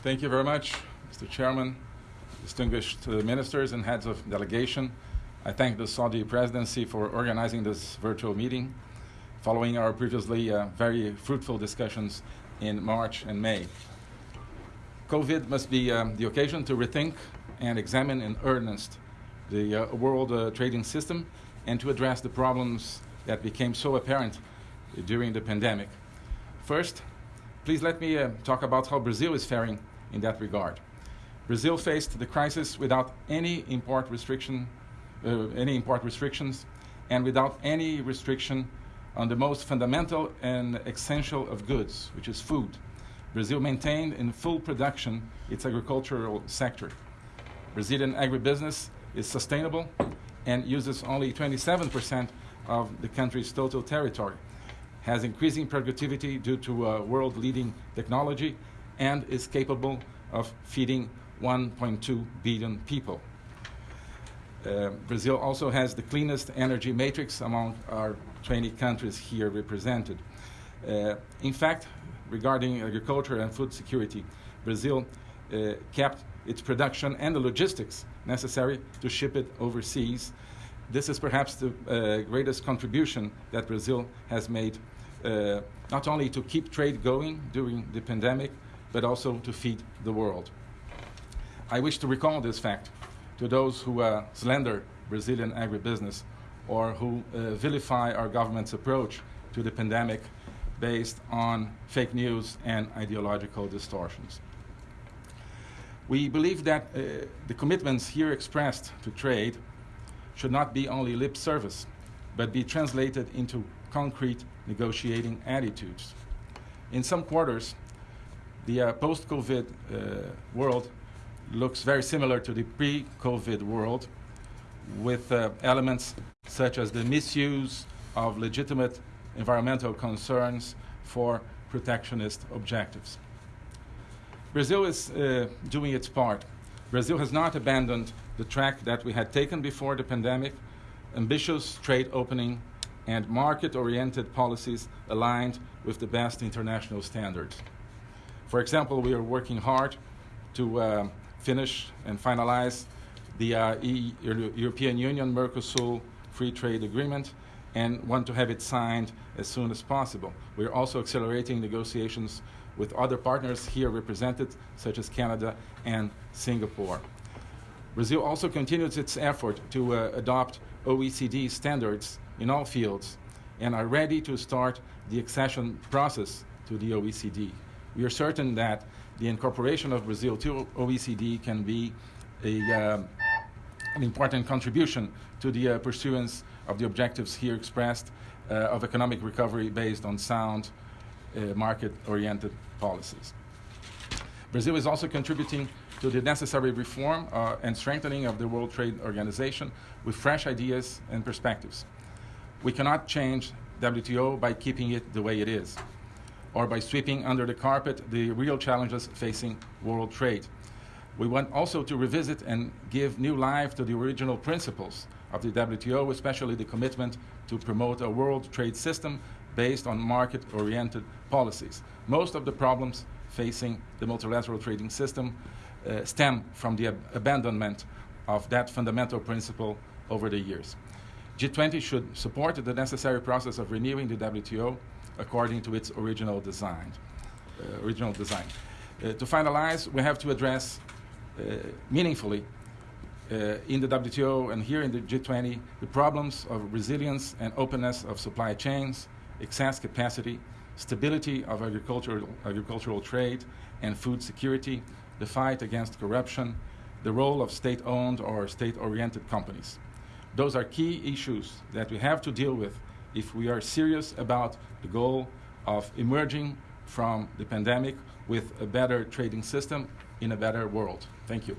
Thank you very much, Mr. Chairman, distinguished uh, ministers and heads of delegation. I thank the Saudi presidency for organizing this virtual meeting following our previously uh, very fruitful discussions in March and May. COVID must be um, the occasion to rethink and examine in earnest the uh, world uh, trading system and to address the problems that became so apparent during the pandemic. First, please let me uh, talk about how Brazil is faring in that regard. Brazil faced the crisis without any import restriction, uh, any import restrictions, and without any restriction on the most fundamental and essential of goods, which is food. Brazil maintained in full production its agricultural sector. Brazilian agribusiness is sustainable and uses only 27% of the country's total territory, has increasing productivity due to uh, world-leading technology, and is capable of feeding 1.2 billion people. Uh, Brazil also has the cleanest energy matrix among our 20 countries here represented. Uh, in fact, regarding agriculture and food security, Brazil uh, kept its production and the logistics necessary to ship it overseas. This is perhaps the uh, greatest contribution that Brazil has made, uh, not only to keep trade going during the pandemic, but also to feed the world. I wish to recall this fact to those who uh, slander Brazilian agribusiness or who uh, vilify our government's approach to the pandemic based on fake news and ideological distortions. We believe that uh, the commitments here expressed to trade should not be only lip service, but be translated into concrete negotiating attitudes. In some quarters, the uh, post-COVID uh, world looks very similar to the pre-COVID world with uh, elements such as the misuse of legitimate environmental concerns for protectionist objectives. Brazil is uh, doing its part. Brazil has not abandoned the track that we had taken before the pandemic, ambitious trade opening and market-oriented policies aligned with the best international standards. For example, we are working hard to uh, finish and finalize the uh, European Union Mercosur Free Trade Agreement and want to have it signed as soon as possible. We're also accelerating negotiations with other partners here represented, such as Canada and Singapore. Brazil also continues its effort to uh, adopt OECD standards in all fields and are ready to start the accession process to the OECD. We are certain that the incorporation of Brazil to OECD can be a, uh, an important contribution to the uh, pursuance of the objectives here expressed uh, of economic recovery based on sound, uh, market-oriented policies. Brazil is also contributing to the necessary reform uh, and strengthening of the World Trade Organization with fresh ideas and perspectives. We cannot change WTO by keeping it the way it is or by sweeping under the carpet the real challenges facing world trade. We want also to revisit and give new life to the original principles of the WTO, especially the commitment to promote a world trade system based on market-oriented policies. Most of the problems facing the multilateral trading system uh, stem from the ab abandonment of that fundamental principle over the years. G20 should support the necessary process of renewing the WTO according to its original design. Uh, original design. Uh, to finalize, we have to address uh, meaningfully uh, in the WTO and here in the G20 the problems of resilience and openness of supply chains, excess capacity, stability of agricultural, agricultural trade and food security, the fight against corruption, the role of state-owned or state-oriented companies. Those are key issues that we have to deal with if we are serious about the goal of emerging from the pandemic with a better trading system in a better world. Thank you.